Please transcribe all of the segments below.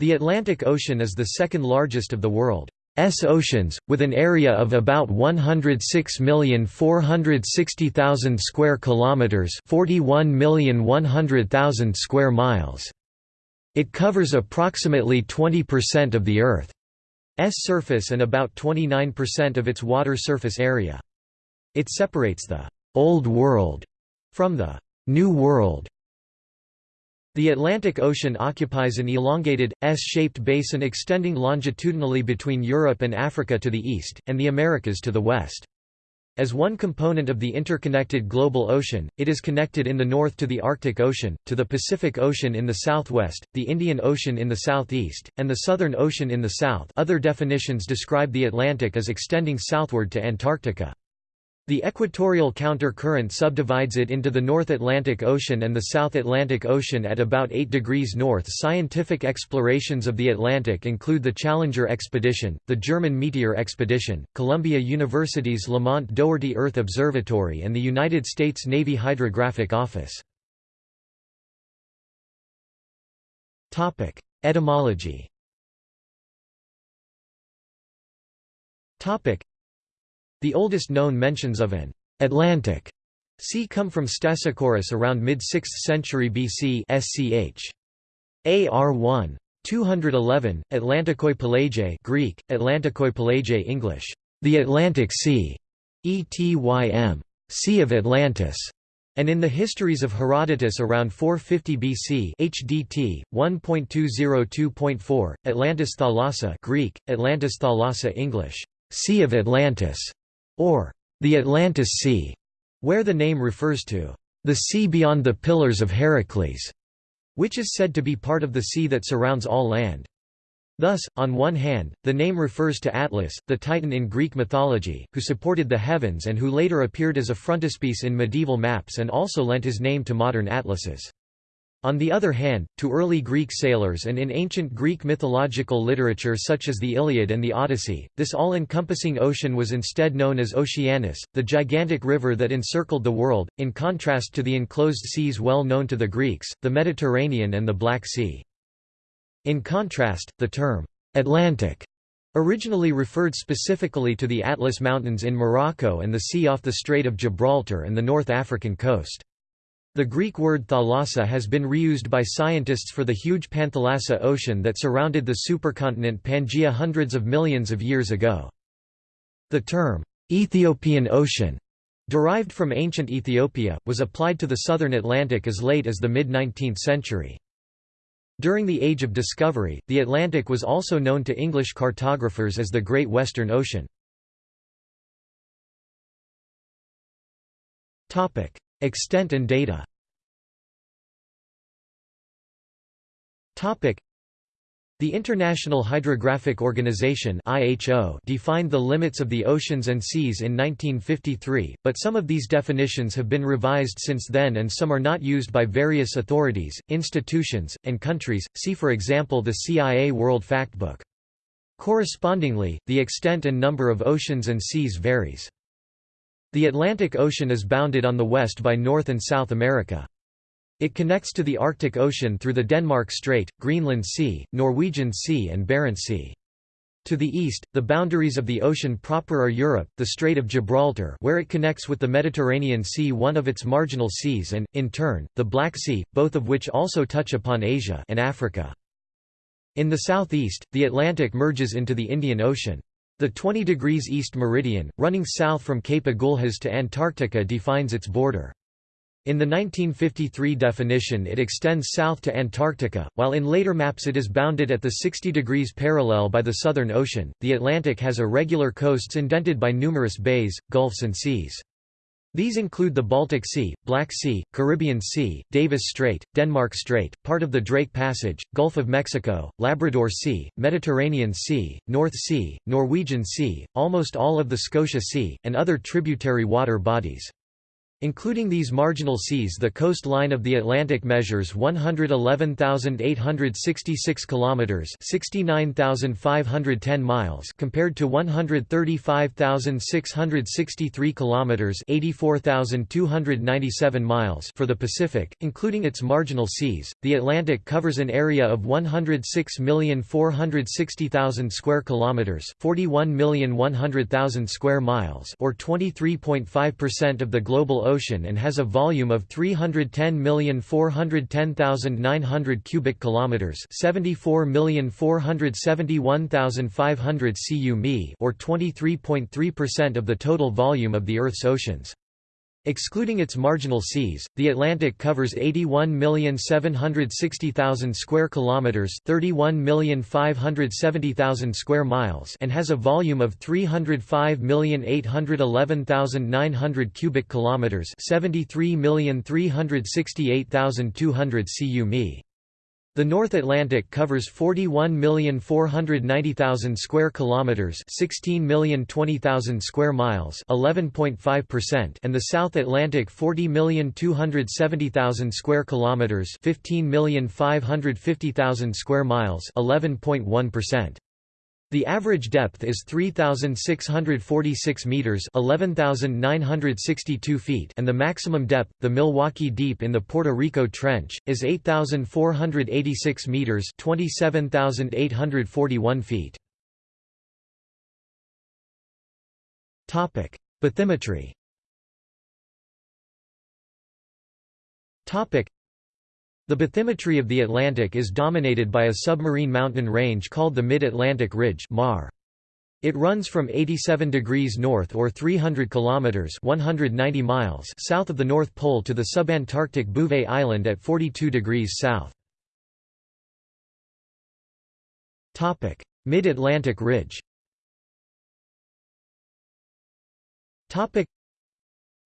The Atlantic Ocean is the second largest of the world's oceans, with an area of about 106,460,000 square kilometers, 41,100,000 square miles. It covers approximately 20% of the Earth's surface and about 29% of its water surface area. It separates the Old World from the New World. The Atlantic Ocean occupies an elongated, S-shaped basin extending longitudinally between Europe and Africa to the east, and the Americas to the west. As one component of the interconnected global ocean, it is connected in the north to the Arctic Ocean, to the Pacific Ocean in the southwest, the Indian Ocean in the southeast, and the Southern Ocean in the south. Other definitions describe the Atlantic as extending southward to Antarctica. The equatorial counter-current subdivides it into the North Atlantic Ocean and the South Atlantic Ocean at about 8 degrees north. Scientific explorations of the Atlantic include the Challenger expedition, the German Meteor expedition, Columbia University's Lamont Doherty Earth Observatory and the United States Navy Hydrographic Office. Topic: Etymology. Topic: the oldest known mentions of an Atlantic sea come from Stesichorus around mid-6th century BC sch. AR1. 211, Atlantikoi Pelagiae Greek, Atlantikoi Pelagiae English, the Atlantic Sea, Etym, Sea of Atlantis, and in the Histories of Herodotus around 450 BC HDT 1.202.4 Atlantis Thalassa Greek Atlantis Thalassa English Sea of Atlantis or the Atlantis Sea, where the name refers to the sea beyond the Pillars of Heracles, which is said to be part of the sea that surrounds all land. Thus, on one hand, the name refers to Atlas, the Titan in Greek mythology, who supported the heavens and who later appeared as a frontispiece in medieval maps and also lent his name to modern atlases. On the other hand, to early Greek sailors and in ancient Greek mythological literature such as the Iliad and the Odyssey, this all-encompassing ocean was instead known as Oceanus, the gigantic river that encircled the world, in contrast to the enclosed seas well known to the Greeks, the Mediterranean and the Black Sea. In contrast, the term, Atlantic, originally referred specifically to the Atlas Mountains in Morocco and the sea off the Strait of Gibraltar and the North African coast. The Greek word thalassa has been reused by scientists for the huge Panthalassa ocean that surrounded the supercontinent Pangaea hundreds of millions of years ago. The term, Ethiopian Ocean, derived from ancient Ethiopia, was applied to the southern Atlantic as late as the mid-19th century. During the Age of Discovery, the Atlantic was also known to English cartographers as the Great Western Ocean. Extent and data the International Hydrographic Organization defined the limits of the oceans and seas in 1953, but some of these definitions have been revised since then and some are not used by various authorities, institutions, and countries, see for example the CIA World Factbook. Correspondingly, the extent and number of oceans and seas varies. The Atlantic Ocean is bounded on the west by North and South America. It connects to the Arctic Ocean through the Denmark Strait, Greenland Sea, Norwegian Sea and Barents Sea. To the east, the boundaries of the ocean proper are Europe, the Strait of Gibraltar where it connects with the Mediterranean Sea one of its marginal seas and, in turn, the Black Sea, both of which also touch upon Asia and Africa. In the southeast, the Atlantic merges into the Indian Ocean. The 20 degrees east meridian, running south from Cape Agulhas to Antarctica defines its border. In the 1953 definition it extends south to Antarctica, while in later maps it is bounded at the 60 degrees parallel by the Southern Ocean. The Atlantic has irregular coasts indented by numerous bays, gulfs and seas. These include the Baltic Sea, Black Sea, Caribbean Sea, Davis Strait, Denmark Strait, part of the Drake Passage, Gulf of Mexico, Labrador Sea, Mediterranean Sea, North Sea, Norwegian Sea, almost all of the Scotia Sea, and other tributary water bodies. Including these marginal seas the coastline of the Atlantic measures 111,866 kilometers, 69,510 miles compared to 135,663 kilometers, 84,297 miles for the Pacific, including its marginal seas. The Atlantic covers an area of 106,460,000 square kilometers, 41,100,000 square miles, or 23.5% of the global ocean and has a volume of 310,410,900 cubic kilometers, 74,471,500 cu mi, or 23.3% of the total volume of the Earth's oceans. Excluding its marginal seas, the Atlantic covers 81,760,000 square kilometers, 31,570,000 square miles, and has a volume of 305,811,900 cubic kilometers, 73,368,200 cu mi. The North Atlantic covers 41,490,000 square kilometers, 16,020,000 square miles, 11.5%, and the South Atlantic 40,270,000 square kilometers, 15,550,000 square miles, 11.1%. The average depth is 3646 meters, 11962 feet, and the maximum depth, the Milwaukee Deep in the Puerto Rico Trench, is 8486 meters, 27841 feet. Topic: Bathymetry. Topic: the bathymetry of the Atlantic is dominated by a submarine mountain range called the Mid-Atlantic Ridge (MAR). It runs from 87 degrees north or 300 kilometers (190 miles) south of the North Pole to the subantarctic Bouvet Island at 42 degrees south. Topic: Mid-Atlantic Ridge.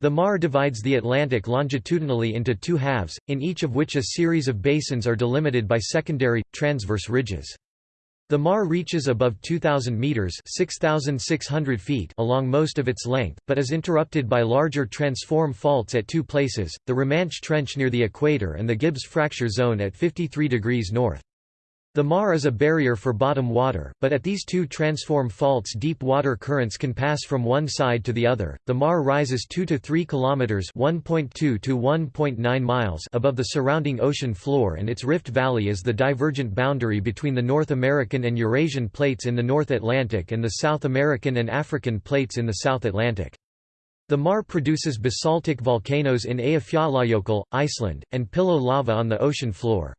The Mar divides the Atlantic longitudinally into two halves, in each of which a series of basins are delimited by secondary, transverse ridges. The Mar reaches above 2,000 metres 6,600 feet along most of its length, but is interrupted by larger transform faults at two places, the Romanche Trench near the equator and the Gibbs Fracture Zone at 53 degrees north. The Mar is a barrier for bottom water, but at these two transform faults deep water currents can pass from one side to the other. The Mar rises 2 to 3 kilometers, 1.2 to 1.9 miles above the surrounding ocean floor and its rift valley is the divergent boundary between the North American and Eurasian plates in the North Atlantic and the South American and African plates in the South Atlantic. The Mar produces basaltic volcanoes in Eyjafjallajökull, Iceland, and pillow lava on the ocean floor.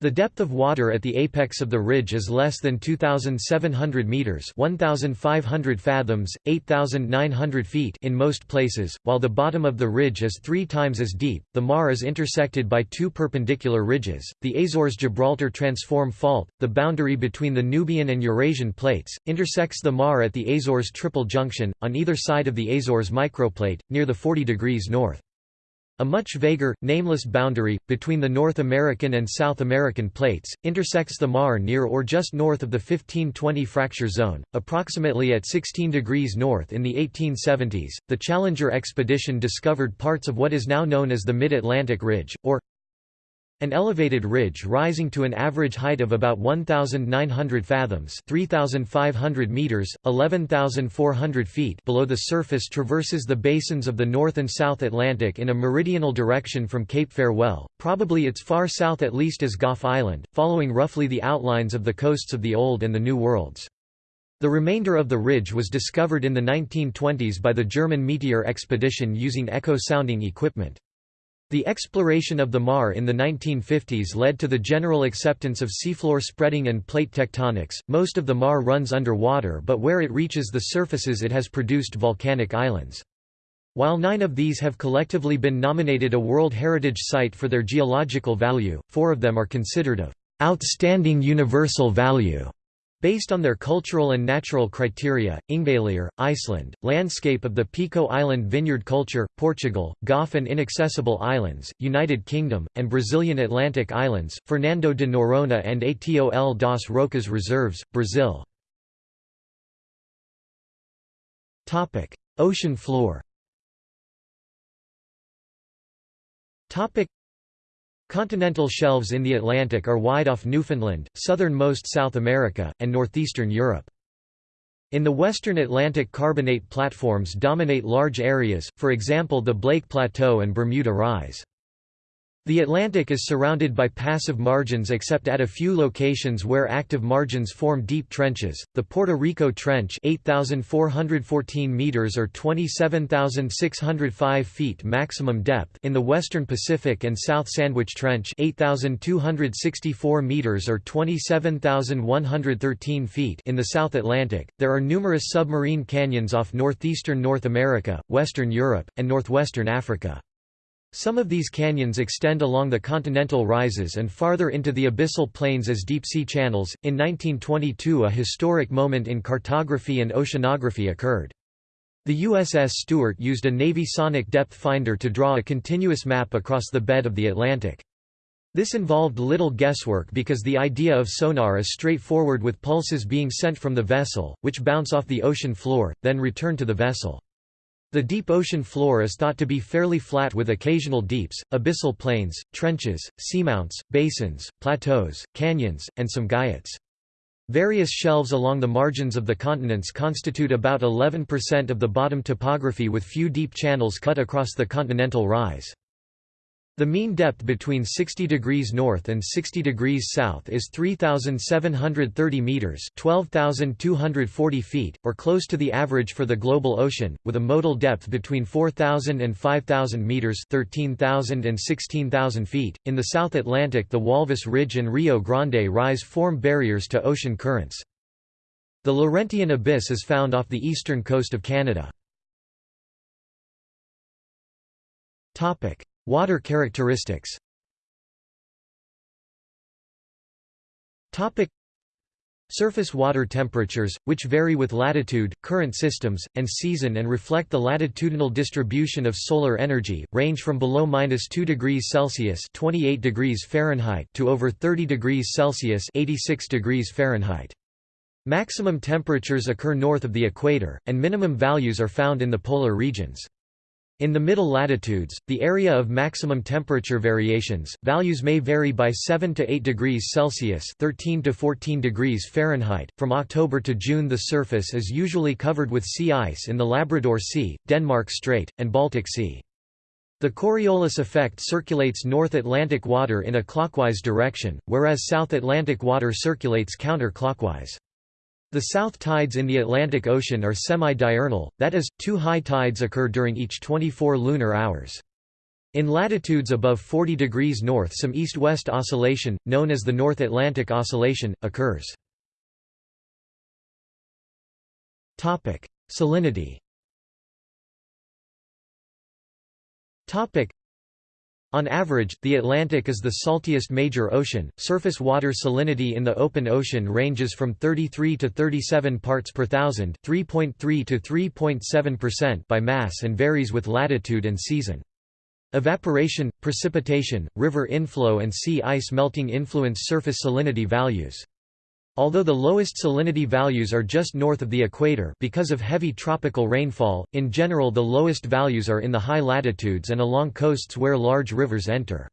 The depth of water at the apex of the ridge is less than 2,700 meters (1,500 fathoms, 8,900 feet) in most places, while the bottom of the ridge is three times as deep. The Mar is intersected by two perpendicular ridges: the Azores-Gibraltar Transform Fault, the boundary between the Nubian and Eurasian plates, intersects the Mar at the Azores Triple Junction on either side of the Azores microplate, near the 40 degrees north. A much vaguer, nameless boundary, between the North American and South American plates, intersects the Mar near or just north of the 1520 fracture zone, approximately at 16 degrees north in the 1870s. The Challenger expedition discovered parts of what is now known as the Mid-Atlantic Ridge, or an elevated ridge rising to an average height of about 1,900 fathoms 3,500 meters, 11,400 feet below the surface traverses the basins of the North and South Atlantic in a meridional direction from Cape Farewell, probably its far south at least as Gough Island, following roughly the outlines of the coasts of the Old and the New Worlds. The remainder of the ridge was discovered in the 1920s by the German Meteor expedition using echo-sounding equipment. The exploration of the Mar in the 1950s led to the general acceptance of seafloor spreading and plate tectonics. Most of the Mar runs underwater, but where it reaches the surfaces, it has produced volcanic islands. While nine of these have collectively been nominated a World Heritage Site for their geological value, four of them are considered of outstanding universal value. Based on their cultural and natural criteria, Ingvellir, Iceland, landscape of the Pico Island vineyard culture, Portugal, Gough and Inaccessible Islands, United Kingdom, and Brazilian Atlantic Islands, Fernando de Noronha and Atol das Rocas Reserves, Brazil. Ocean floor Continental shelves in the Atlantic are wide off Newfoundland, southernmost South America, and northeastern Europe. In the western Atlantic carbonate platforms dominate large areas, for example the Blake Plateau and Bermuda Rise. The Atlantic is surrounded by passive margins except at a few locations where active margins form deep trenches. The Puerto Rico Trench, 8414 meters or 27605 feet maximum depth in the western Pacific and South Sandwich Trench, 8264 meters or 27113 feet in the South Atlantic. There are numerous submarine canyons off northeastern North America, western Europe, and northwestern Africa. Some of these canyons extend along the continental rises and farther into the abyssal plains as deep-sea channels. In 1922 a historic moment in cartography and oceanography occurred. The USS Stuart used a Navy sonic depth finder to draw a continuous map across the bed of the Atlantic. This involved little guesswork because the idea of sonar is straightforward with pulses being sent from the vessel, which bounce off the ocean floor, then return to the vessel. The deep ocean floor is thought to be fairly flat with occasional deeps, abyssal plains, trenches, seamounts, basins, plateaus, canyons, and some guyots. Various shelves along the margins of the continents constitute about 11% of the bottom topography with few deep channels cut across the continental rise. The mean depth between 60 degrees north and 60 degrees south is 3,730 meters (12,240 feet), or close to the average for the global ocean, with a modal depth between 4,000 and 5,000 meters (13,000 and 16,000 feet). In the South Atlantic, the Walvis Ridge and Rio Grande Rise form barriers to ocean currents. The Laurentian Abyss is found off the eastern coast of Canada. Topic. Water characteristics Surface water temperatures, which vary with latitude, current systems, and season and reflect the latitudinal distribution of solar energy, range from below -2 degrees Celsius (28 degrees Fahrenheit) to over 30 degrees Celsius (86 degrees Fahrenheit). Maximum temperatures occur north of the equator, and minimum values are found in the polar regions. In the middle latitudes, the area of maximum temperature variations, values may vary by 7 to 8 degrees Celsius 13 to 14 degrees Fahrenheit. From October to June the surface is usually covered with sea ice in the Labrador Sea, Denmark Strait, and Baltic Sea. The Coriolis effect circulates North Atlantic water in a clockwise direction, whereas South Atlantic water circulates counter-clockwise. The south tides in the Atlantic Ocean are semi-diurnal, that is, two high tides occur during each 24 lunar hours. In latitudes above 40 degrees north some east-west oscillation, known as the North Atlantic Oscillation, occurs. Salinity on average, the Atlantic is the saltiest major ocean. Surface water salinity in the open ocean ranges from 33 to 37 parts per thousand, 3.3 to 3.7% by mass and varies with latitude and season. Evaporation, precipitation, river inflow and sea ice melting influence surface salinity values. Although the lowest salinity values are just north of the equator because of heavy tropical rainfall, in general the lowest values are in the high latitudes and along coasts where large rivers enter.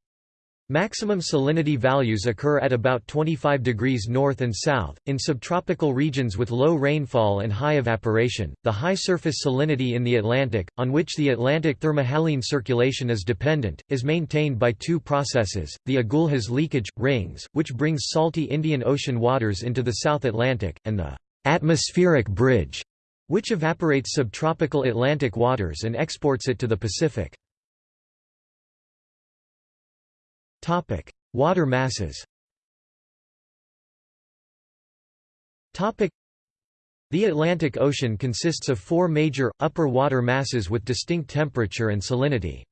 Maximum salinity values occur at about 25 degrees north and south, in subtropical regions with low rainfall and high evaporation. The high surface salinity in the Atlantic, on which the Atlantic thermohaline circulation is dependent, is maintained by two processes the Agulhas leakage, rings, which brings salty Indian Ocean waters into the South Atlantic, and the atmospheric bridge, which evaporates subtropical Atlantic waters and exports it to the Pacific. Topic: Water masses. Topic: The Atlantic Ocean consists of four major, upper water masses with distinct temperature and salinity.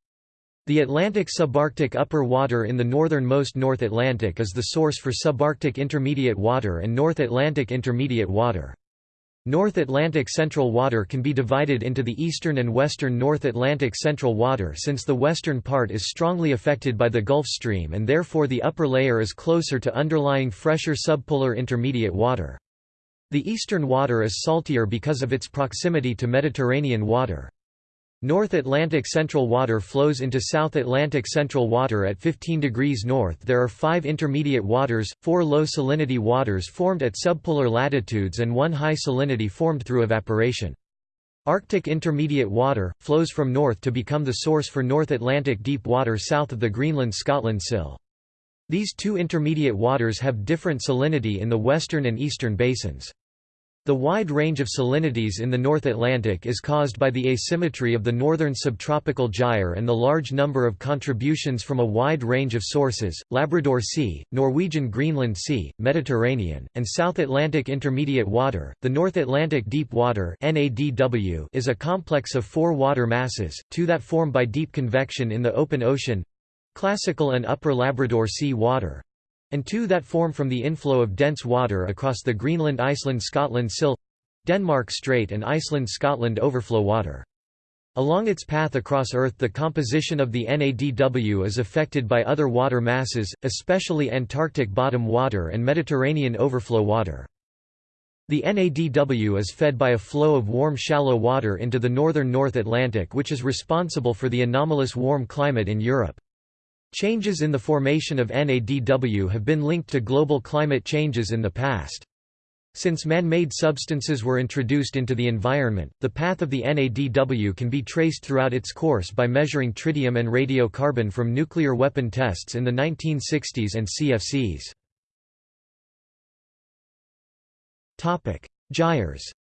The Atlantic subarctic upper water in the northernmost North Atlantic is the source for subarctic intermediate water and North Atlantic intermediate water. North Atlantic Central Water can be divided into the eastern and western North Atlantic Central Water since the western part is strongly affected by the Gulf Stream and therefore the upper layer is closer to underlying fresher subpolar intermediate water. The eastern water is saltier because of its proximity to Mediterranean water. North Atlantic Central Water flows into South Atlantic Central Water at 15 degrees north. There are five intermediate waters, four low salinity waters formed at subpolar latitudes and one high salinity formed through evaporation. Arctic Intermediate Water, flows from north to become the source for North Atlantic deep water south of the Greenland-Scotland sill. These two intermediate waters have different salinity in the western and eastern basins. The wide range of salinities in the North Atlantic is caused by the asymmetry of the northern subtropical gyre and the large number of contributions from a wide range of sources, Labrador Sea, Norwegian Greenland Sea, Mediterranean, and South Atlantic Intermediate Water. The North Atlantic Deep Water NADW is a complex of four water masses, two that form by deep convection in the open ocean—classical and upper Labrador Sea water, and two that form from the inflow of dense water across the Greenland-Iceland-Scotland sill Denmark Strait and Iceland-Scotland overflow water. Along its path across Earth the composition of the NADW is affected by other water masses, especially Antarctic bottom water and Mediterranean overflow water. The NADW is fed by a flow of warm shallow water into the northern North Atlantic which is responsible for the anomalous warm climate in Europe. Changes in the formation of NADW have been linked to global climate changes in the past. Since man-made substances were introduced into the environment, the path of the NADW can be traced throughout its course by measuring tritium and radiocarbon from nuclear weapon tests in the 1960s and CFCs. Gyres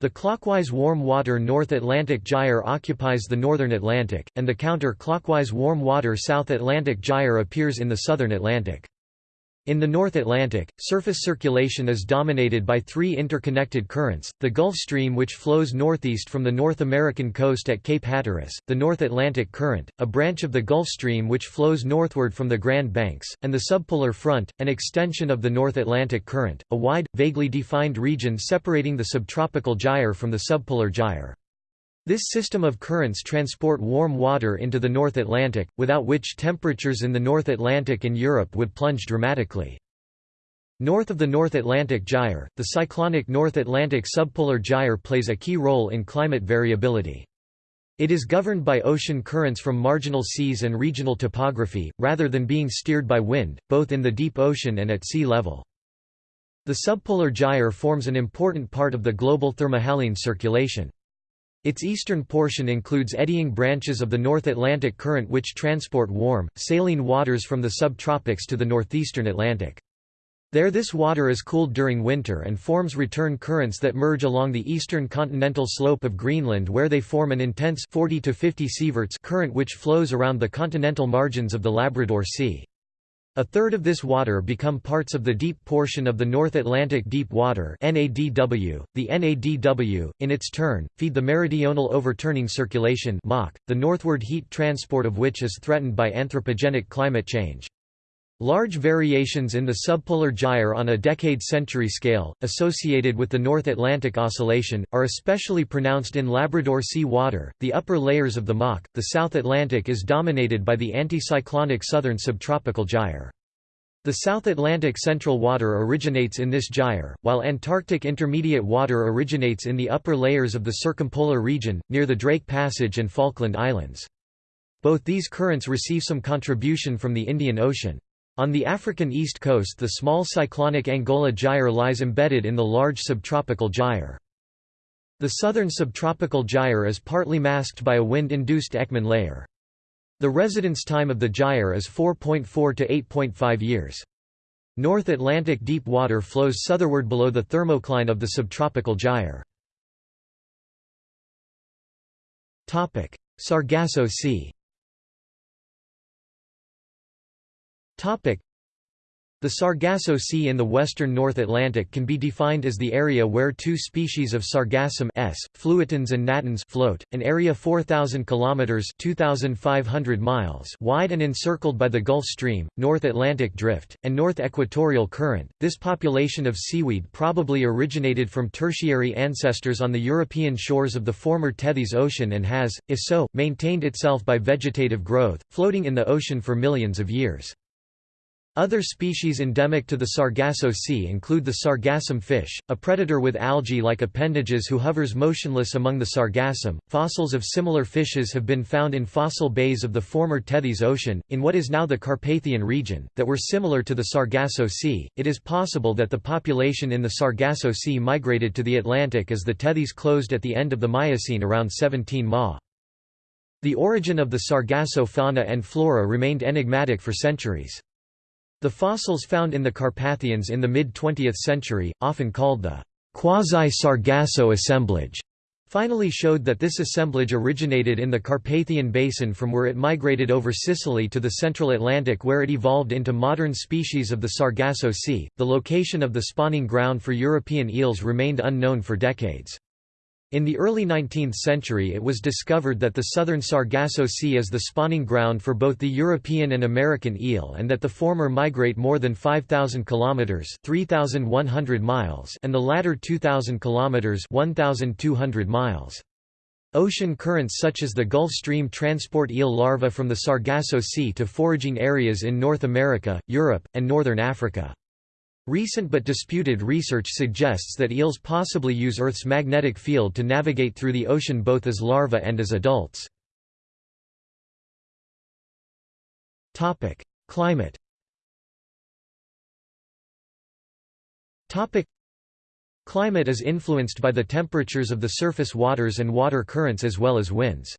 the clockwise warm water North Atlantic Gyre occupies the northern Atlantic, and the counter-clockwise warm water South Atlantic Gyre appears in the southern Atlantic. In the North Atlantic, surface circulation is dominated by three interconnected currents, the Gulf Stream which flows northeast from the North American coast at Cape Hatteras, the North Atlantic Current, a branch of the Gulf Stream which flows northward from the Grand Banks, and the Subpolar Front, an extension of the North Atlantic Current, a wide, vaguely defined region separating the subtropical gyre from the subpolar gyre. This system of currents transport warm water into the North Atlantic, without which temperatures in the North Atlantic and Europe would plunge dramatically. North of the North Atlantic Gyre, the cyclonic North Atlantic subpolar gyre plays a key role in climate variability. It is governed by ocean currents from marginal seas and regional topography, rather than being steered by wind, both in the deep ocean and at sea level. The subpolar gyre forms an important part of the global thermohaline circulation. Its eastern portion includes eddying branches of the North Atlantic Current which transport warm, saline waters from the subtropics to the northeastern Atlantic. There this water is cooled during winter and forms return currents that merge along the eastern continental slope of Greenland where they form an intense 40 to 50 sieverts current which flows around the continental margins of the Labrador Sea. A third of this water become parts of the deep portion of the North Atlantic Deep Water NADW. .The NADW, in its turn, feed the meridional overturning circulation the northward heat transport of which is threatened by anthropogenic climate change. Large variations in the subpolar gyre on a decade-century scale, associated with the North Atlantic Oscillation, are especially pronounced in Labrador Sea water. The upper layers of the MOC, the South Atlantic is dominated by the anticyclonic southern subtropical gyre. The South Atlantic Central water originates in this gyre, while Antarctic Intermediate water originates in the upper layers of the circumpolar region, near the Drake Passage and Falkland Islands. Both these currents receive some contribution from the Indian Ocean. On the African east coast the small cyclonic Angola gyre lies embedded in the large subtropical gyre. The southern subtropical gyre is partly masked by a wind-induced Ekman layer. The residence time of the gyre is 4.4 to 8.5 years. North Atlantic deep water flows southerward below the thermocline of the subtropical gyre. Sargasso Sea the Sargasso Sea in the western North Atlantic can be defined as the area where two species of sargassum S, fluitans and natans float, an area 4,000 km 2,500 miles wide and encircled by the Gulf Stream, North Atlantic Drift, and North Equatorial Current. This population of seaweed probably originated from tertiary ancestors on the European shores of the former Tethys Ocean and has, if so, maintained itself by vegetative growth, floating in the ocean for millions of years. Other species endemic to the Sargasso Sea include the sargassum fish, a predator with algae-like appendages who hovers motionless among the sargassum. Fossils of similar fishes have been found in fossil bays of the former Tethys Ocean, in what is now the Carpathian region, that were similar to the Sargasso Sea. It is possible that the population in the Sargasso Sea migrated to the Atlantic as the Tethys closed at the end of the Miocene around 17 Ma. The origin of the Sargasso fauna and flora remained enigmatic for centuries. The fossils found in the Carpathians in the mid-20th century, often called the quasi-Sargasso assemblage, finally showed that this assemblage originated in the Carpathian Basin from where it migrated over Sicily to the central Atlantic where it evolved into modern species of the Sargasso Sea. The location of the spawning ground for European eels remained unknown for decades. In the early 19th century it was discovered that the southern Sargasso Sea is the spawning ground for both the European and American eel and that the former migrate more than 5,000 kilometers (3,100 miles) and the latter 2,000 kilometers (1,200 miles). Ocean currents such as the Gulf Stream transport eel larvae from the Sargasso Sea to foraging areas in North America, Europe, and northern Africa. Recent but disputed research suggests that eels possibly use Earth's magnetic field to navigate through the ocean both as larvae and as adults. Climate Climate is influenced by the temperatures of the surface waters and water currents as well as winds.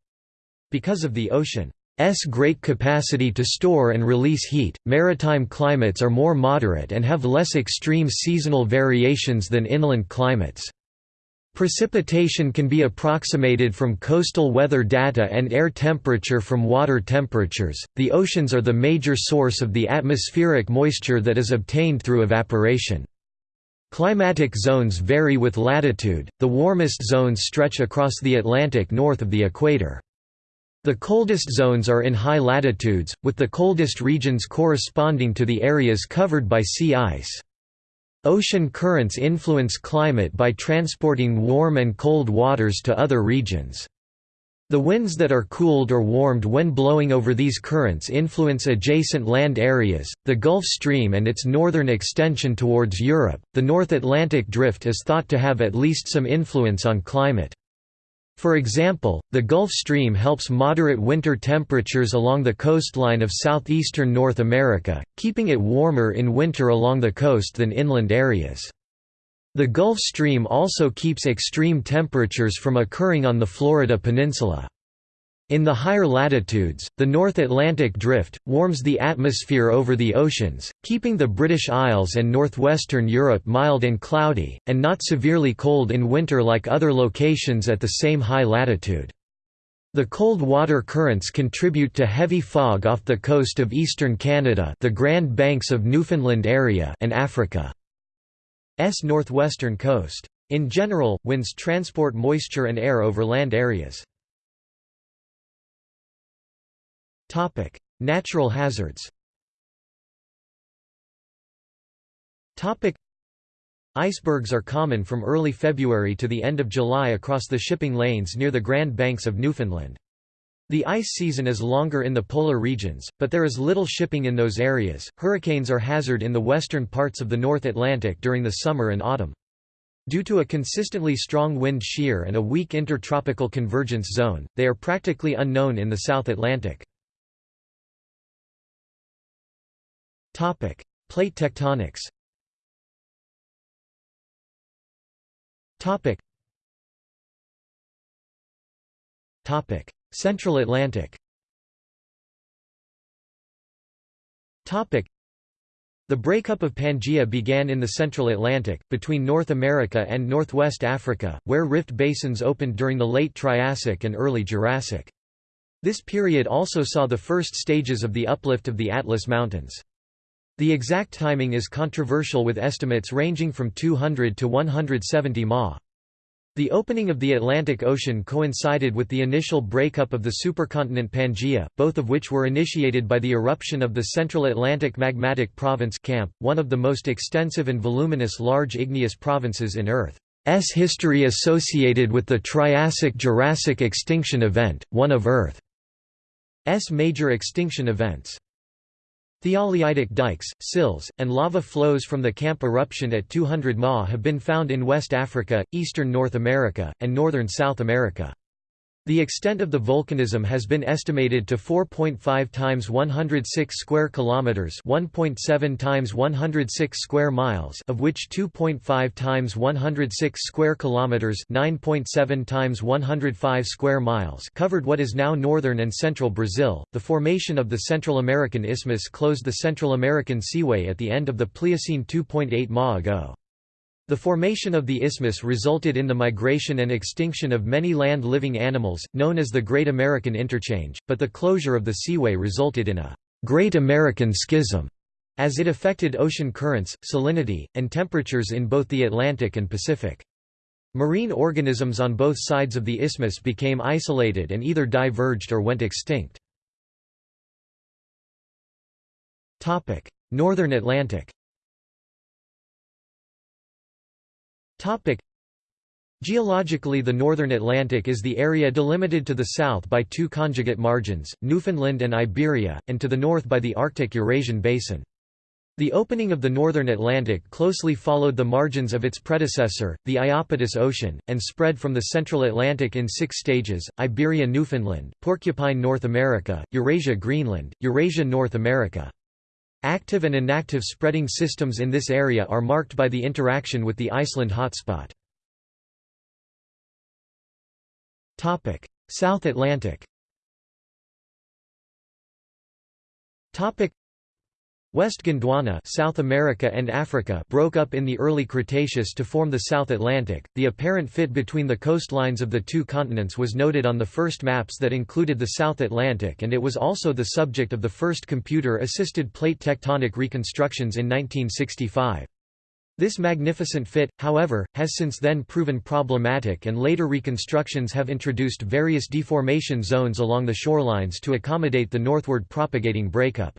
Because of the ocean S great capacity to store and release heat, maritime climates are more moderate and have less extreme seasonal variations than inland climates. Precipitation can be approximated from coastal weather data and air temperature from water temperatures. The oceans are the major source of the atmospheric moisture that is obtained through evaporation. Climatic zones vary with latitude, the warmest zones stretch across the Atlantic north of the equator. The coldest zones are in high latitudes, with the coldest regions corresponding to the areas covered by sea ice. Ocean currents influence climate by transporting warm and cold waters to other regions. The winds that are cooled or warmed when blowing over these currents influence adjacent land areas, the Gulf Stream and its northern extension towards Europe. The North Atlantic Drift is thought to have at least some influence on climate. For example, the Gulf Stream helps moderate winter temperatures along the coastline of southeastern North America, keeping it warmer in winter along the coast than inland areas. The Gulf Stream also keeps extreme temperatures from occurring on the Florida Peninsula. In the higher latitudes, the North Atlantic Drift, warms the atmosphere over the oceans, keeping the British Isles and northwestern Europe mild and cloudy, and not severely cold in winter like other locations at the same high latitude. The cold water currents contribute to heavy fog off the coast of eastern Canada the Grand Banks of Newfoundland area and Africa's northwestern coast. In general, winds transport moisture and air over land areas. Topic: Natural hazards. Topic: Icebergs are common from early February to the end of July across the shipping lanes near the Grand Banks of Newfoundland. The ice season is longer in the polar regions, but there is little shipping in those areas. Hurricanes are hazard in the western parts of the North Atlantic during the summer and autumn. Due to a consistently strong wind shear and a weak intertropical convergence zone, they are practically unknown in the South Atlantic. Topic: Plate tectonics. Topic. Topic: Central Atlantic. Topic. The breakup of Pangaea began in the Central Atlantic, between North America and Northwest Africa, where rift basins opened during the late Triassic and early Jurassic. This period also saw the first stages of the uplift of the Atlas Mountains. The exact timing is controversial with estimates ranging from 200 to 170 ma. The opening of the Atlantic Ocean coincided with the initial breakup of the supercontinent Pangaea, both of which were initiated by the eruption of the Central Atlantic Magmatic Province CAMP, one of the most extensive and voluminous large igneous provinces in Earth's history associated with the Triassic-Jurassic extinction event, one of Earth's major extinction events. Tholeiitic dikes, sills, and lava flows from the Camp eruption at 200 Ma have been found in West Africa, eastern North America, and northern South America. The extent of the volcanism has been estimated to 4.5 times 106 square kilometers, 1.7 times 106 square miles, of which 2.5 times 106 square kilometers, 9.7 times 105 square miles, covered what is now northern and central Brazil. The formation of the Central American Isthmus closed the Central American Seaway at the end of the Pliocene 2.8 Ma ago. The formation of the isthmus resulted in the migration and extinction of many land-living animals, known as the Great American Interchange, but the closure of the seaway resulted in a «Great American Schism» as it affected ocean currents, salinity, and temperatures in both the Atlantic and Pacific. Marine organisms on both sides of the isthmus became isolated and either diverged or went extinct. Northern Atlantic Topic. Geologically the northern Atlantic is the area delimited to the south by two conjugate margins, Newfoundland and Iberia, and to the north by the Arctic-Eurasian basin. The opening of the northern Atlantic closely followed the margins of its predecessor, the Iapetus Ocean, and spread from the central Atlantic in six stages, Iberia Newfoundland, Porcupine North America, Eurasia Greenland, Eurasia North America. Active and inactive spreading systems in this area are marked by the interaction with the Iceland hotspot. South Atlantic West Gondwana South America and Africa broke up in the early Cretaceous to form the South Atlantic. The apparent fit between the coastlines of the two continents was noted on the first maps that included the South Atlantic and it was also the subject of the first computer-assisted plate tectonic reconstructions in 1965. This magnificent fit, however, has since then proven problematic and later reconstructions have introduced various deformation zones along the shorelines to accommodate the northward propagating breakup.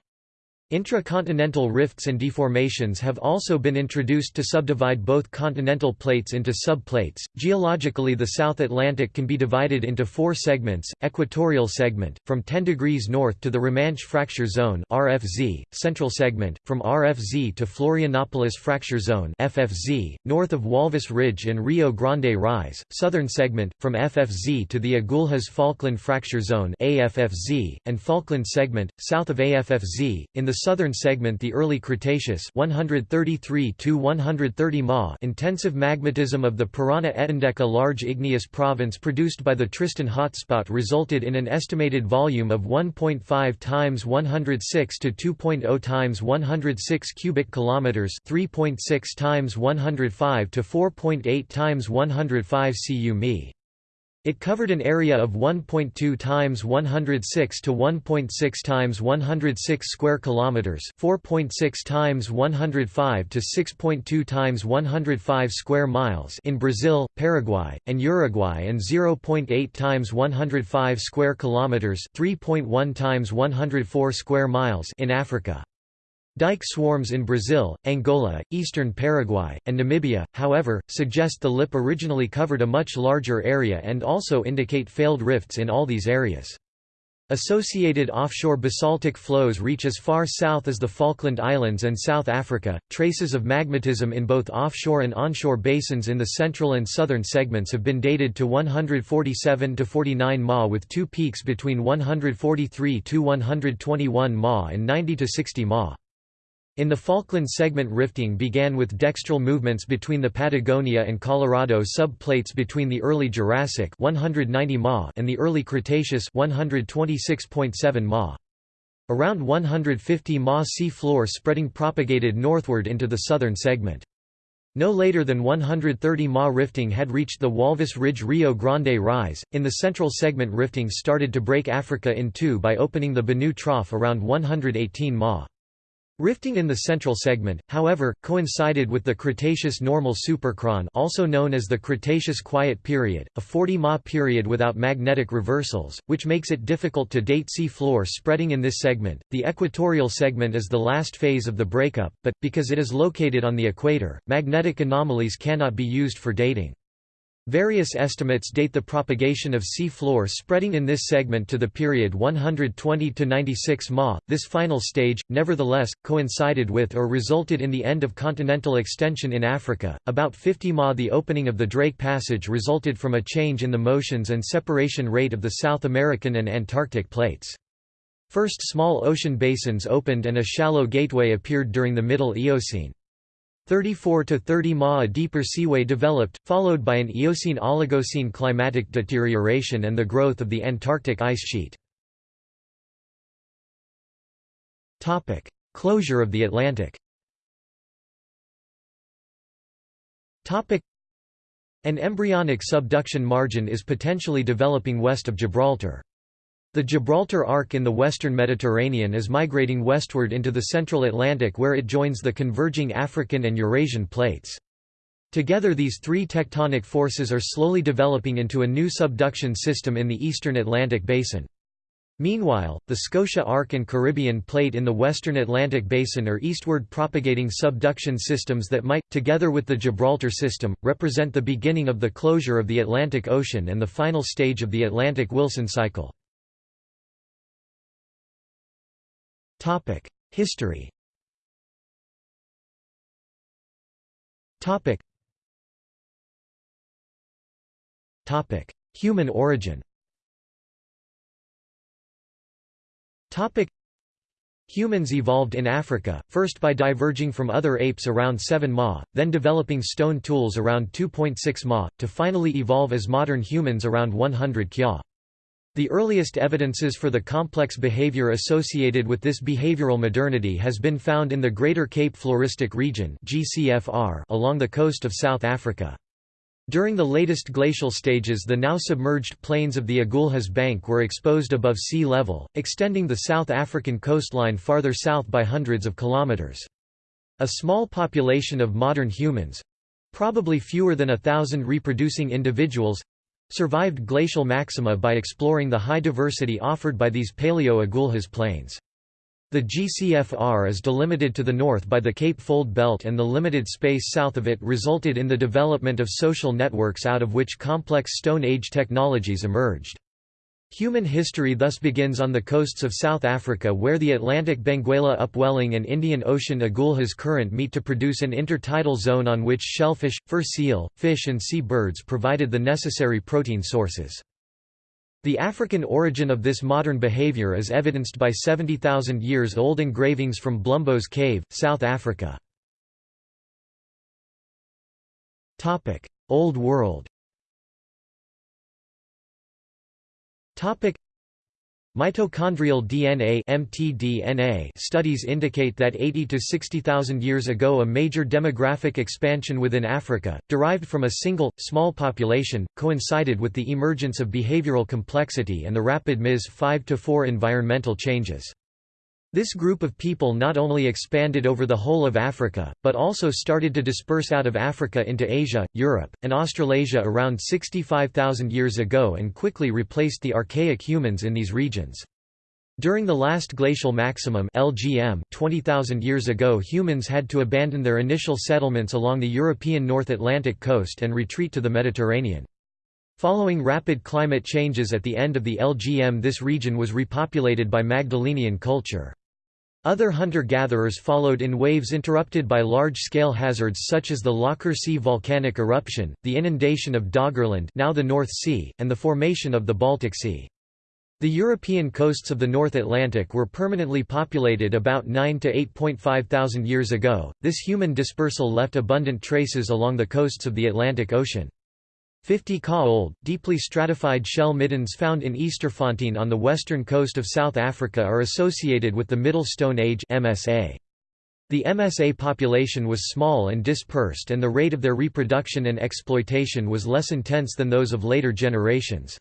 Intracontinental rifts and deformations have also been introduced to subdivide both continental plates into subplates. Geologically, the South Atlantic can be divided into four segments: equatorial segment from 10 degrees north to the Romanche fracture zone (RFZ), central segment from RFZ to Florianopolis fracture zone (FFZ), north of Walvis Ridge and Rio Grande Rise, southern segment from FFZ to the Agulhas Falkland fracture zone (AFFZ), and Falkland segment south of AFFZ in the southern segment the early Cretaceous 133 to 130 Ma intensive magmatism of the Parana Etendeka large igneous province produced by the Tristan hotspot resulted in an estimated volume of 1.5 times 106 to 2.0 times 106 cubic kilometers 3.6 times 105 to 4.8 times 105 cu mi. It covered an area of 1.2 times 106 to 1.6 times 106 square kilometers, 4.6 times 105 to 6.2 times 105 square miles in Brazil, Paraguay, and Uruguay and 0.8 times 105 square kilometers, 3.1 times 104 square miles in Africa. Dike swarms in Brazil, Angola, eastern Paraguay, and Namibia, however, suggest the lip originally covered a much larger area and also indicate failed rifts in all these areas. Associated offshore basaltic flows reach as far south as the Falkland Islands and South Africa. Traces of magmatism in both offshore and onshore basins in the central and southern segments have been dated to 147 to 49 Ma with two peaks between 143 to 121 Ma and 90 to 60 Ma. In the Falkland segment rifting began with dextral movements between the Patagonia and Colorado sub-plates between the early Jurassic 190 ma and the early Cretaceous 126.7 ma. Around 150 ma sea floor spreading propagated northward into the southern segment. No later than 130 ma rifting had reached the Walvis Ridge Rio Grande Rise. In the central segment rifting started to break Africa in two by opening the Benue Trough around 118 ma. Rifting in the central segment, however, coincided with the Cretaceous normal superchron also known as the Cretaceous Quiet Period, a 40 Ma period without magnetic reversals, which makes it difficult to date sea floor spreading in this segment. The equatorial segment is the last phase of the breakup, but, because it is located on the equator, magnetic anomalies cannot be used for dating. Various estimates date the propagation of sea floor spreading in this segment to the period 120 to 96 Ma. This final stage, nevertheless, coincided with or resulted in the end of continental extension in Africa. About 50 Ma. The opening of the Drake Passage resulted from a change in the motions and separation rate of the South American and Antarctic plates. First small ocean basins opened and a shallow gateway appeared during the Middle Eocene. 34 to 30 Ma a deeper seaway developed, followed by an Eocene-Oligocene climatic deterioration and the growth of the Antarctic ice sheet. Topic: Closure of the Atlantic Topic: An embryonic subduction margin is potentially developing west of Gibraltar. The Gibraltar Arc in the western Mediterranean is migrating westward into the central Atlantic where it joins the converging African and Eurasian plates. Together these three tectonic forces are slowly developing into a new subduction system in the eastern Atlantic basin. Meanwhile, the Scotia Arc and Caribbean Plate in the western Atlantic basin are eastward propagating subduction systems that might, together with the Gibraltar system, represent the beginning of the closure of the Atlantic Ocean and the final stage of the Atlantic-Wilson cycle. History. Topic: Human origin. Humans evolved in Africa, first by diverging from other apes around 7 Ma, then developing stone tools around 2.6 Ma, to finally evolve as modern humans around 100 Kya. The earliest evidences for the complex behavior associated with this behavioral modernity has been found in the Greater Cape Floristic Region along the coast of South Africa. During the latest glacial stages the now submerged plains of the Agulhas Bank were exposed above sea level, extending the South African coastline farther south by hundreds of kilometers. A small population of modern humans—probably fewer than a thousand reproducing individuals, survived glacial maxima by exploring the high diversity offered by these Paleo-Agulhas plains. The GCFR is delimited to the north by the Cape Fold Belt and the limited space south of it resulted in the development of social networks out of which complex Stone Age technologies emerged. Human history thus begins on the coasts of South Africa where the Atlantic Benguela upwelling and Indian Ocean Agulhas current meet to produce an intertidal zone on which shellfish, fur seal, fish and sea birds provided the necessary protein sources. The African origin of this modern behavior is evidenced by 70,000 years old engravings from Blombos Cave, South Africa. Old World Topic Mitochondrial DNA (mtDNA) studies indicate that 80 to 60,000 years ago a major demographic expansion within Africa, derived from a single, small population, coincided with the emergence of behavioral complexity and the rapid Ms 5 to 4 environmental changes. This group of people not only expanded over the whole of Africa, but also started to disperse out of Africa into Asia, Europe, and Australasia around 65,000 years ago and quickly replaced the archaic humans in these regions. During the last glacial maximum LGM 20,000 years ago humans had to abandon their initial settlements along the European North Atlantic coast and retreat to the Mediterranean. Following rapid climate changes at the end of the LGM this region was repopulated by Magdalenian culture. Other hunter-gatherers followed in waves interrupted by large-scale hazards such as the Laacher See volcanic eruption, the inundation of Doggerland now the North Sea, and the formation of the Baltic Sea. The European coasts of the North Atlantic were permanently populated about 9 to 8.5 thousand years ago. This human dispersal left abundant traces along the coasts of the Atlantic Ocean. 50 ka old, deeply stratified shell middens found in Ysterfontein on the western coast of South Africa are associated with the Middle Stone Age MSA. The MSA population was small and dispersed and the rate of their reproduction and exploitation was less intense than those of later generations.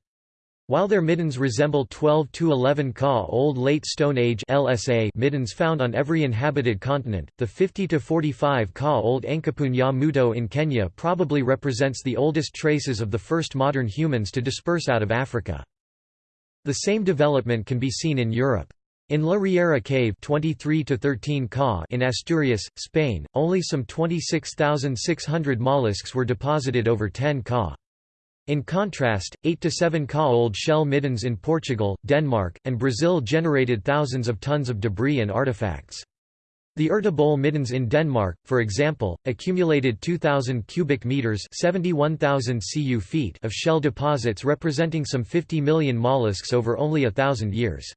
While their middens resemble 12 to 11 Ka Old Late Stone Age (LSA) middens found on every inhabited continent, the 50 to 45 Ka Old Enkapun ya Muto in Kenya probably represents the oldest traces of the first modern humans to disperse out of Africa. The same development can be seen in Europe. In La Riera Cave 23 to 13 Ka in Asturias, Spain, only some 26,600 mollusks were deposited over 10 Ka. In contrast, 8 to 7 Ka old shell middens in Portugal, Denmark, and Brazil generated thousands of tons of debris and artifacts. The Ertebølle middens in Denmark, for example, accumulated 2,000 cubic meters (71,000 cu feet) of shell deposits representing some 50 million mollusks over only a thousand years.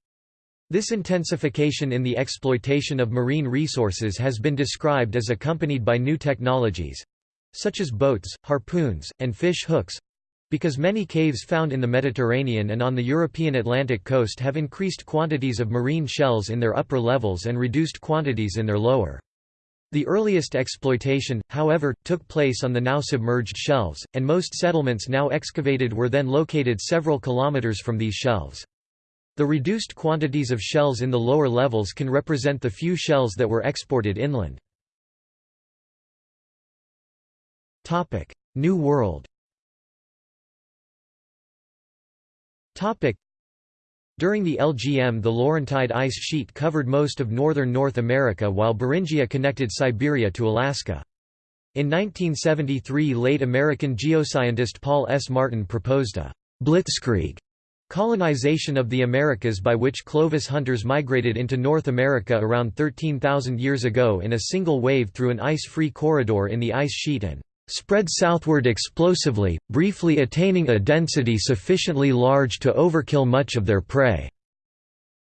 This intensification in the exploitation of marine resources has been described as accompanied by new technologies—such as boats, harpoons, and fish hooks, because many caves found in the Mediterranean and on the European Atlantic coast have increased quantities of marine shells in their upper levels and reduced quantities in their lower. The earliest exploitation, however, took place on the now submerged shelves, and most settlements now excavated were then located several kilometers from these shelves. The reduced quantities of shells in the lower levels can represent the few shells that were exported inland. New World During the LGM the Laurentide ice sheet covered most of northern North America while Beringia connected Siberia to Alaska. In 1973 late American geoscientist Paul S. Martin proposed a «blitzkrieg» colonization of the Americas by which Clovis hunters migrated into North America around 13,000 years ago in a single wave through an ice-free corridor in the ice sheet and spread southward explosively, briefly attaining a density sufficiently large to overkill much of their prey.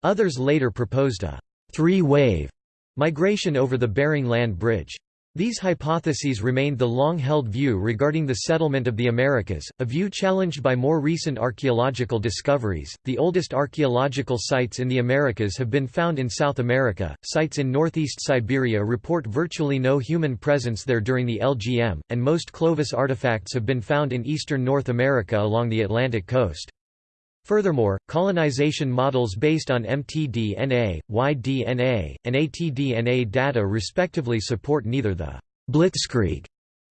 Others later proposed a three-wave migration over the Bering Land Bridge. These hypotheses remained the long-held view regarding the settlement of the Americas, a view challenged by more recent archaeological discoveries. The oldest archaeological sites in the Americas have been found in South America. Sites in northeast Siberia report virtually no human presence there during the LGM, and most Clovis artifacts have been found in eastern North America along the Atlantic coast. Furthermore, colonization models based on mtDNA, y-DNA, and atDNA data respectively support neither the «blitzkrieg»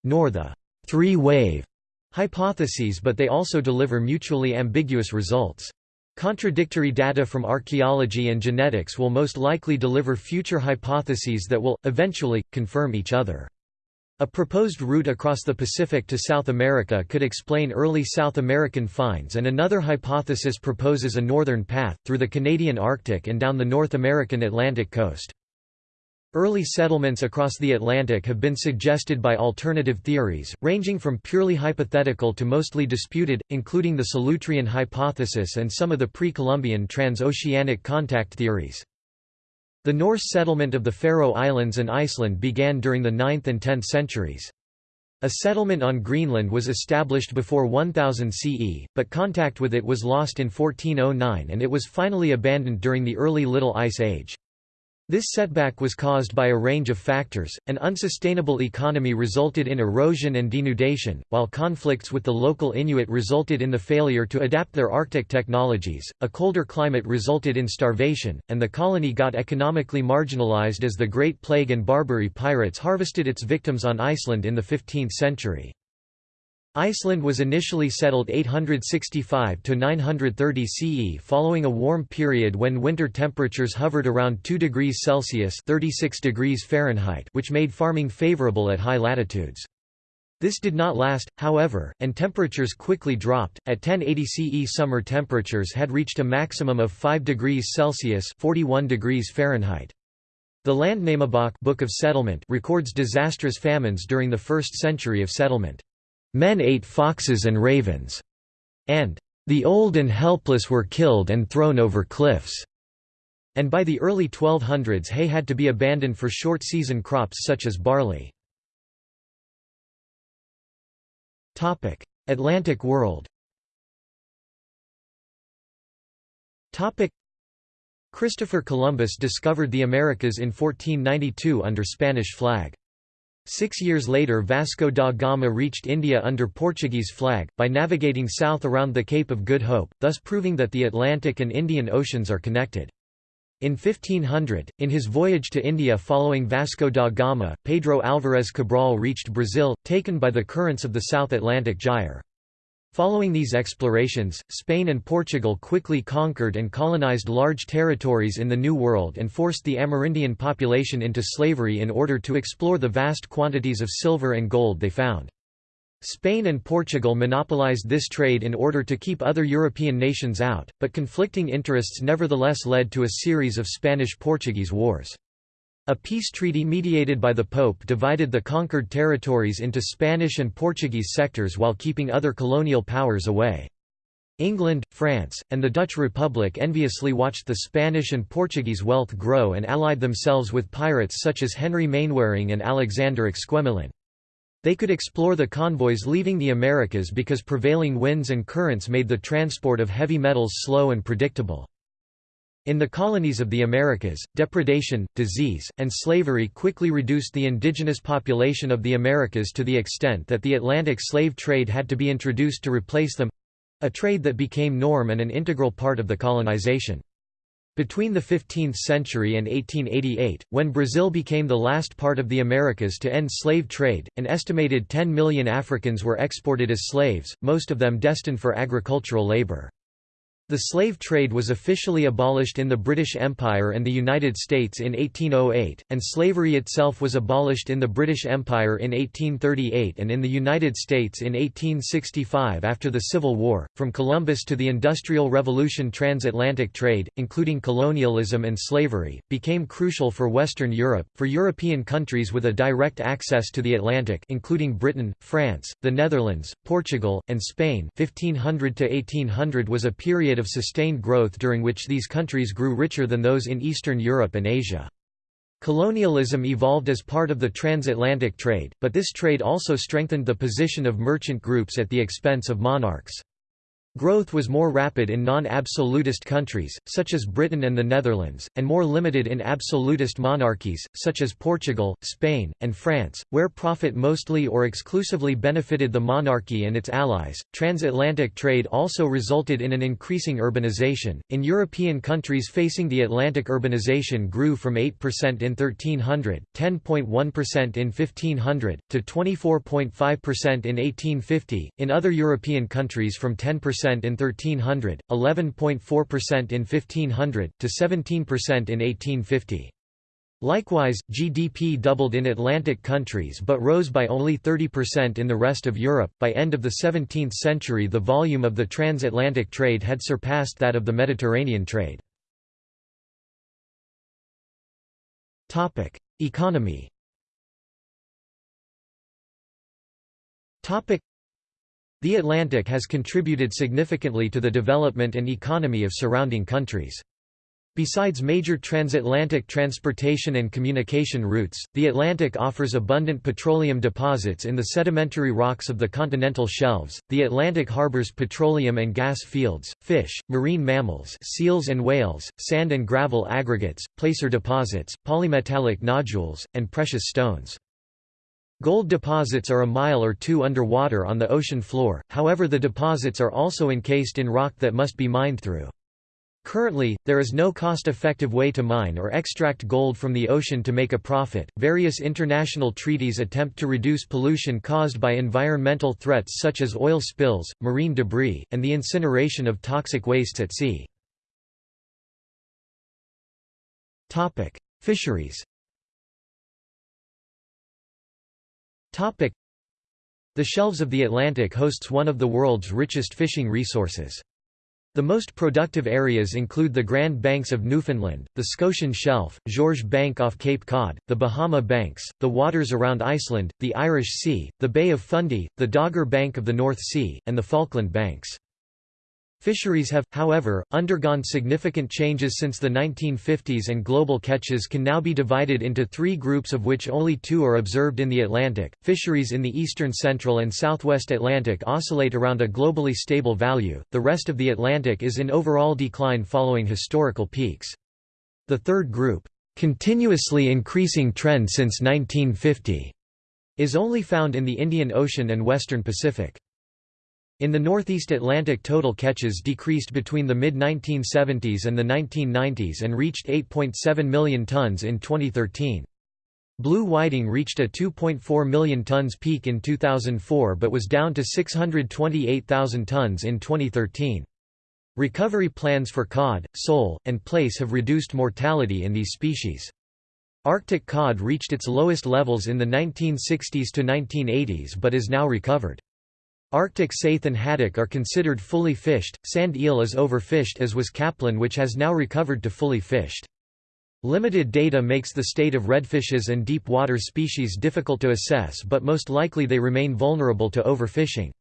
nor the «three-wave» hypotheses but they also deliver mutually ambiguous results. Contradictory data from archaeology and genetics will most likely deliver future hypotheses that will, eventually, confirm each other. A proposed route across the Pacific to South America could explain early South American finds and another hypothesis proposes a northern path, through the Canadian Arctic and down the North American Atlantic coast. Early settlements across the Atlantic have been suggested by alternative theories, ranging from purely hypothetical to mostly disputed, including the Solutrean hypothesis and some of the pre-Columbian transoceanic contact theories. The Norse settlement of the Faroe Islands and Iceland began during the 9th and 10th centuries. A settlement on Greenland was established before 1000 CE, but contact with it was lost in 1409 and it was finally abandoned during the early Little Ice Age. This setback was caused by a range of factors. An unsustainable economy resulted in erosion and denudation, while conflicts with the local Inuit resulted in the failure to adapt their Arctic technologies. A colder climate resulted in starvation, and the colony got economically marginalized as the Great Plague and Barbary pirates harvested its victims on Iceland in the 15th century. Iceland was initially settled 865 to 930 CE following a warm period when winter temperatures hovered around 2 degrees Celsius (36 degrees Fahrenheit), which made farming favorable at high latitudes. This did not last, however, and temperatures quickly dropped. At 1080 CE summer temperatures had reached a maximum of 5 degrees Celsius (41 degrees Fahrenheit). The Landnámabók Book of Settlement records disastrous famines during the first century of settlement. Men ate foxes and ravens, and the old and helpless were killed and thrown over cliffs. And by the early 1200s hay had to be abandoned for short-season crops such as barley. Topic: Atlantic world Topic: Christopher Columbus discovered the Americas in 1492 under Spanish flag. Six years later Vasco da Gama reached India under Portuguese flag, by navigating south around the Cape of Good Hope, thus proving that the Atlantic and Indian Oceans are connected. In 1500, in his voyage to India following Vasco da Gama, Pedro Álvarez Cabral reached Brazil, taken by the currents of the South Atlantic Gyre. Following these explorations, Spain and Portugal quickly conquered and colonized large territories in the New World and forced the Amerindian population into slavery in order to explore the vast quantities of silver and gold they found. Spain and Portugal monopolized this trade in order to keep other European nations out, but conflicting interests nevertheless led to a series of Spanish–Portuguese wars. A peace treaty mediated by the Pope divided the conquered territories into Spanish and Portuguese sectors while keeping other colonial powers away. England, France, and the Dutch Republic enviously watched the Spanish and Portuguese wealth grow and allied themselves with pirates such as Henry Mainwaring and Alexander Exquemelin. They could explore the convoys leaving the Americas because prevailing winds and currents made the transport of heavy metals slow and predictable. In the colonies of the Americas, depredation, disease, and slavery quickly reduced the indigenous population of the Americas to the extent that the Atlantic slave trade had to be introduced to replace them—a trade that became norm and an integral part of the colonization. Between the 15th century and 1888, when Brazil became the last part of the Americas to end slave trade, an estimated 10 million Africans were exported as slaves, most of them destined for agricultural labor. The slave trade was officially abolished in the British Empire and the United States in 1808, and slavery itself was abolished in the British Empire in 1838 and in the United States in 1865 after the Civil War. From Columbus to the Industrial Revolution, transatlantic trade, including colonialism and slavery, became crucial for Western Europe, for European countries with a direct access to the Atlantic, including Britain, France, the Netherlands, Portugal, and Spain. 1500 to 1800 was a period of sustained growth during which these countries grew richer than those in Eastern Europe and Asia. Colonialism evolved as part of the transatlantic trade, but this trade also strengthened the position of merchant groups at the expense of monarchs. Growth was more rapid in non-absolutist countries, such as Britain and the Netherlands, and more limited in absolutist monarchies, such as Portugal, Spain, and France, where profit mostly or exclusively benefited the monarchy and its allies. Transatlantic trade also resulted in an increasing urbanization. In European countries facing the Atlantic, urbanization grew from 8% in 1300, 10.1% in 1500, to 24.5% in 1850. In other European countries, from 10% in 1300, 11.4% in 1500, to 17% in 1850. Likewise, GDP doubled in Atlantic countries but rose by only 30% in the rest of Europe. By end of the 17th century, the volume of the transatlantic trade had surpassed that of the Mediterranean trade. Topic: Economy. Topic: the Atlantic has contributed significantly to the development and economy of surrounding countries. Besides major transatlantic transportation and communication routes, the Atlantic offers abundant petroleum deposits in the sedimentary rocks of the continental shelves. The Atlantic harbors petroleum and gas fields, fish, marine mammals, seals and whales, sand and gravel aggregates, placer deposits, polymetallic nodules, and precious stones. Gold deposits are a mile or two underwater on the ocean floor, however the deposits are also encased in rock that must be mined through. Currently, there is no cost-effective way to mine or extract gold from the ocean to make a profit. Various international treaties attempt to reduce pollution caused by environmental threats such as oil spills, marine debris, and the incineration of toxic wastes at sea. Topic: Fisheries. Topic. The shelves of the Atlantic hosts one of the world's richest fishing resources. The most productive areas include the Grand Banks of Newfoundland, the Scotian Shelf, Georges Bank off Cape Cod, the Bahama Banks, the waters around Iceland, the Irish Sea, the Bay of Fundy, the Dogger Bank of the North Sea, and the Falkland Banks. Fisheries have, however, undergone significant changes since the 1950s and global catches can now be divided into three groups of which only two are observed in the Atlantic. Fisheries in the eastern central and southwest Atlantic oscillate around a globally stable value, the rest of the Atlantic is in overall decline following historical peaks. The third group, continuously increasing trend since 1950, is only found in the Indian Ocean and western Pacific. In the Northeast Atlantic total catches decreased between the mid-1970s and the 1990s and reached 8.7 million tons in 2013. Blue whiting reached a 2.4 million tons peak in 2004 but was down to 628,000 tons in 2013. Recovery plans for cod, sole, and plaice have reduced mortality in these species. Arctic cod reached its lowest levels in the 1960s to 1980s but is now recovered. Arctic saithe and haddock are considered fully fished, sand eel is overfished as was capelin which has now recovered to fully fished. Limited data makes the state of redfishes and deep water species difficult to assess but most likely they remain vulnerable to overfishing.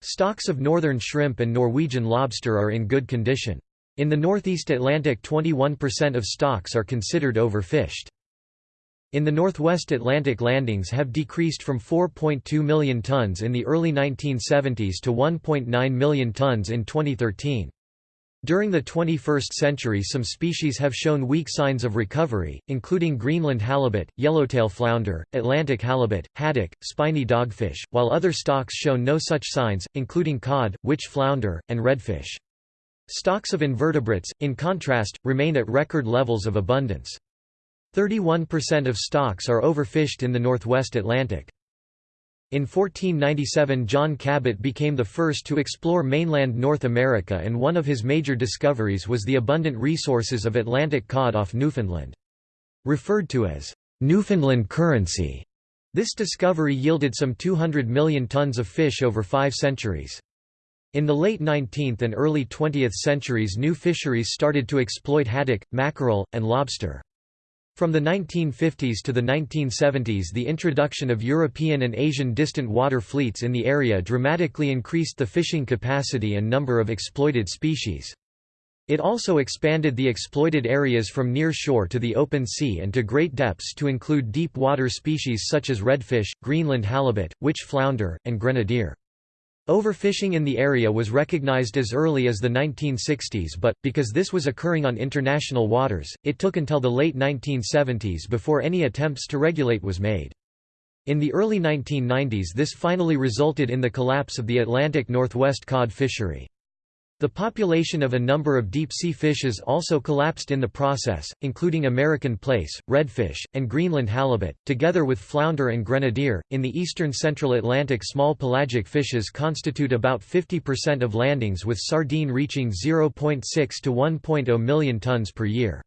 Stocks of northern shrimp and Norwegian lobster are in good condition. In the northeast Atlantic 21% of stocks are considered overfished. In the northwest Atlantic landings have decreased from 4.2 million tons in the early 1970s to 1.9 million tons in 2013. During the 21st century some species have shown weak signs of recovery, including Greenland halibut, yellowtail flounder, Atlantic halibut, haddock, spiny dogfish, while other stocks show no such signs, including cod, witch flounder, and redfish. Stocks of invertebrates, in contrast, remain at record levels of abundance. 31% of stocks are overfished in the northwest Atlantic. In 1497 John Cabot became the first to explore mainland North America and one of his major discoveries was the abundant resources of Atlantic cod off Newfoundland. Referred to as Newfoundland currency, this discovery yielded some 200 million tons of fish over five centuries. In the late 19th and early 20th centuries new fisheries started to exploit haddock, mackerel, and lobster. From the 1950s to the 1970s the introduction of European and Asian distant water fleets in the area dramatically increased the fishing capacity and number of exploited species. It also expanded the exploited areas from near shore to the open sea and to great depths to include deep water species such as redfish, Greenland halibut, witch flounder, and grenadier. Overfishing in the area was recognized as early as the 1960s but, because this was occurring on international waters, it took until the late 1970s before any attempts to regulate was made. In the early 1990s this finally resulted in the collapse of the Atlantic Northwest cod fishery. The population of a number of deep-sea fishes also collapsed in the process, including American plaice, redfish, and Greenland halibut, together with flounder and grenadier. In the eastern central Atlantic, small pelagic fishes constitute about 50% of landings, with sardine reaching 0.6 to 1.0 million tons per year.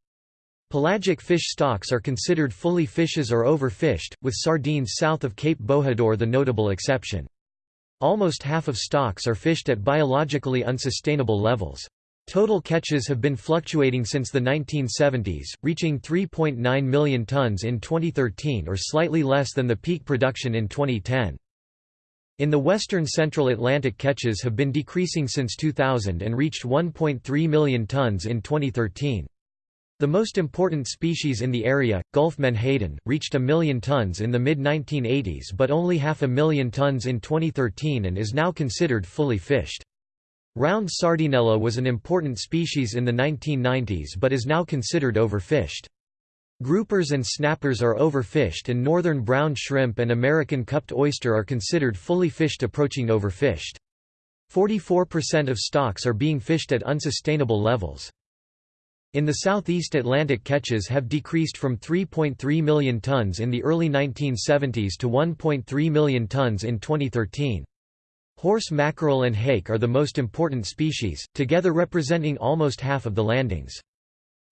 Pelagic fish stocks are considered fully fishes or overfished, with sardines south of Cape Bojador the notable exception. Almost half of stocks are fished at biologically unsustainable levels. Total catches have been fluctuating since the 1970s, reaching 3.9 million tons in 2013 or slightly less than the peak production in 2010. In the western central Atlantic catches have been decreasing since 2000 and reached 1.3 million tons in 2013. The most important species in the area, Gulf menhaden, reached a million tons in the mid-1980s but only half a million tons in 2013 and is now considered fully fished. Round sardinella was an important species in the 1990s but is now considered overfished. Groupers and snappers are overfished and northern brown shrimp and American cupped oyster are considered fully fished approaching overfished. 44% of stocks are being fished at unsustainable levels. In the southeast Atlantic catches have decreased from 3.3 million tons in the early 1970s to 1.3 million tons in 2013. Horse mackerel and hake are the most important species, together representing almost half of the landings.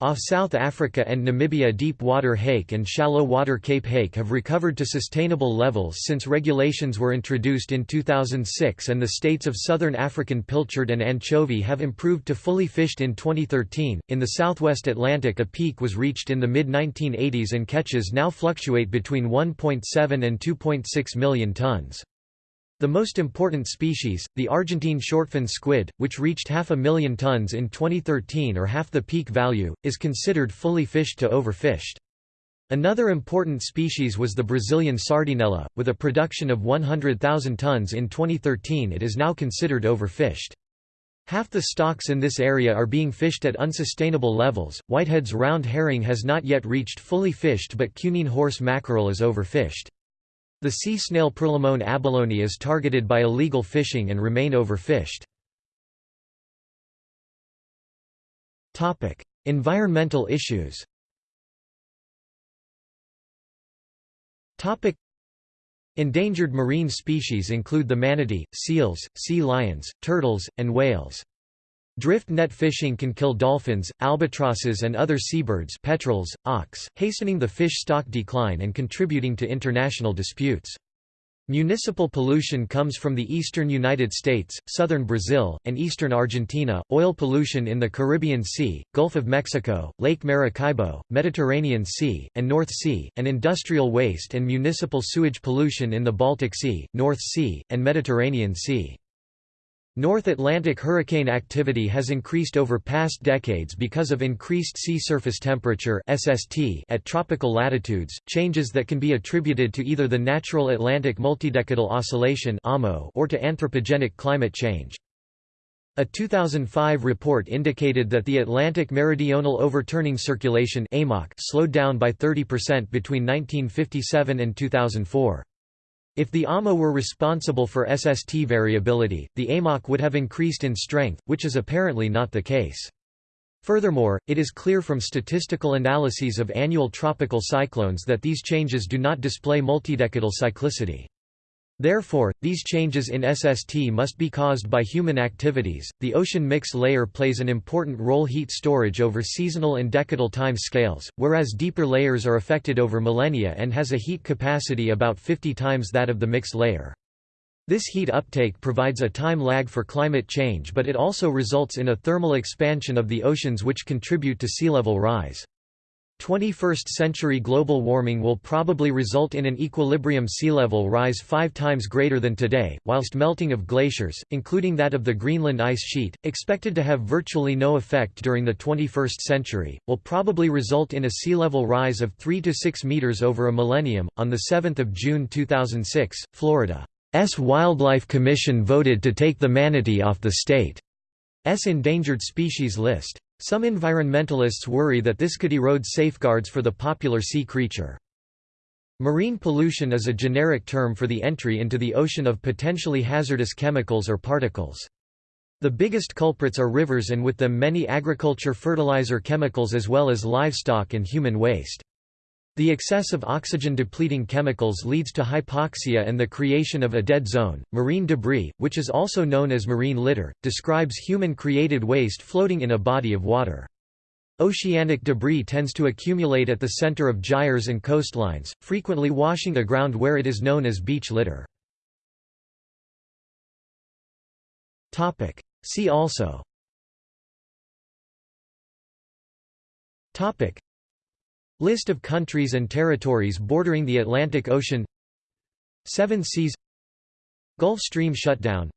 Off South Africa and Namibia deep water hake and shallow water Cape hake have recovered to sustainable levels since regulations were introduced in 2006 and the states of southern African pilchard and anchovy have improved to fully fished in 2013. In the southwest Atlantic a peak was reached in the mid-1980s and catches now fluctuate between 1.7 and 2.6 million tons. The most important species, the Argentine shortfin squid, which reached half a million tons in 2013 or half the peak value, is considered fully fished to overfished. Another important species was the Brazilian sardinella, with a production of 100,000 tons in 2013 it is now considered overfished. Half the stocks in this area are being fished at unsustainable levels. Whitehead's round herring has not yet reached fully fished but Cunene horse mackerel is overfished. The sea snail Perlemoen abalone is targeted by illegal fishing and remain overfished. environmental issues Endangered marine species include the manatee, seals, sea lions, turtles, and whales. Drift net fishing can kill dolphins, albatrosses and other seabirds petrels, auks, hastening the fish stock decline and contributing to international disputes. Municipal pollution comes from the eastern United States, southern Brazil, and eastern Argentina, oil pollution in the Caribbean Sea, Gulf of Mexico, Lake Maracaibo, Mediterranean Sea, and North Sea, and industrial waste and municipal sewage pollution in the Baltic Sea, North Sea, and Mediterranean Sea. North Atlantic hurricane activity has increased over past decades because of increased sea surface temperature (SST) at tropical latitudes, changes that can be attributed to either the natural Atlantic multidecadal oscillation (AMO) or to anthropogenic climate change. A 2005 report indicated that the Atlantic Meridional Overturning Circulation slowed down by 30% between 1957 and 2004. If the AMO were responsible for SST variability, the AMOC would have increased in strength, which is apparently not the case. Furthermore, it is clear from statistical analyses of annual tropical cyclones that these changes do not display multidecadal cyclicity. Therefore, these changes in SST must be caused by human activities. The ocean mix layer plays an important role heat storage over seasonal and decadal time scales, whereas deeper layers are affected over millennia and has a heat capacity about 50 times that of the mix layer. This heat uptake provides a time lag for climate change but it also results in a thermal expansion of the oceans which contribute to sea level rise. 21st-century global warming will probably result in an equilibrium sea level rise five times greater than today, whilst melting of glaciers, including that of the Greenland ice sheet, expected to have virtually no effect during the 21st century, will probably result in a sea level rise of 3 to 6 meters over a millennium. On 7 June 2006, Florida's Wildlife Commission voted to take the manatee off the state's endangered species list. Some environmentalists worry that this could erode safeguards for the popular sea creature. Marine pollution is a generic term for the entry into the ocean of potentially hazardous chemicals or particles. The biggest culprits are rivers and with them many agriculture fertilizer chemicals as well as livestock and human waste. The excess of oxygen-depleting chemicals leads to hypoxia and the creation of a dead zone. Marine debris, which is also known as marine litter, describes human-created waste floating in a body of water. Oceanic debris tends to accumulate at the center of gyres and coastlines, frequently washing aground where it is known as beach litter. See also List of countries and territories bordering the Atlantic Ocean. Seven Seas. Gulf Stream shutdown.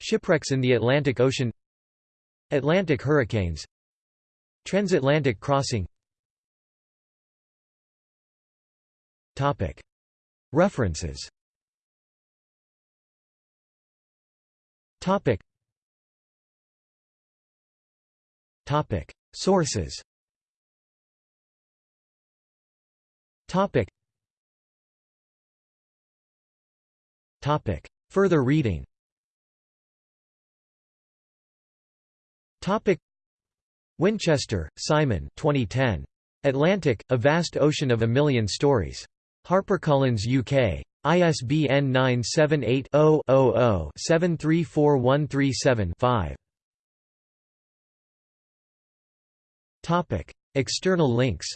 Shipwrecks in the Atlantic Ocean. Atlantic hurricanes. Transatlantic crossing. Topic. References. Topic. Topic. Sources Topic. Topic. Further reading Topic. Winchester, Simon 2010. Atlantic, A Vast Ocean of a Million Stories. HarperCollins UK. ISBN 978 0 0 734137 5 External links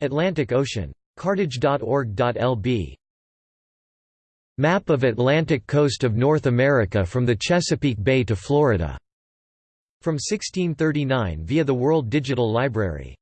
Atlantic Ocean. Cartage.org.lb Map of Atlantic coast of North America from the Chesapeake Bay to Florida. From 1639 via the World Digital Library